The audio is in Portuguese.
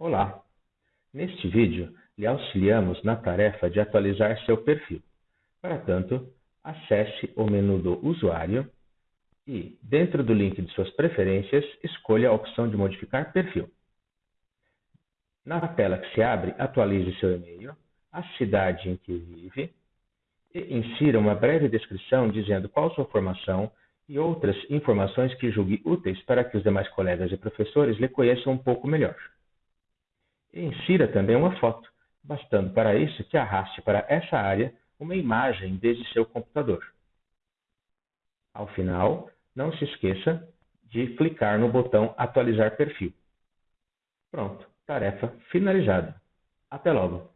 Olá! Neste vídeo, lhe auxiliamos na tarefa de atualizar seu perfil. Para tanto, acesse o menu do usuário e, dentro do link de suas preferências, escolha a opção de modificar perfil. Na tela que se abre, atualize seu e-mail, a cidade em que vive e insira uma breve descrição dizendo qual sua formação e outras informações que julgue úteis para que os demais colegas e professores lhe conheçam um pouco melhor. E insira também uma foto, bastando para isso que arraste para essa área uma imagem desde seu computador. Ao final, não se esqueça de clicar no botão Atualizar perfil. Pronto, tarefa finalizada. Até logo!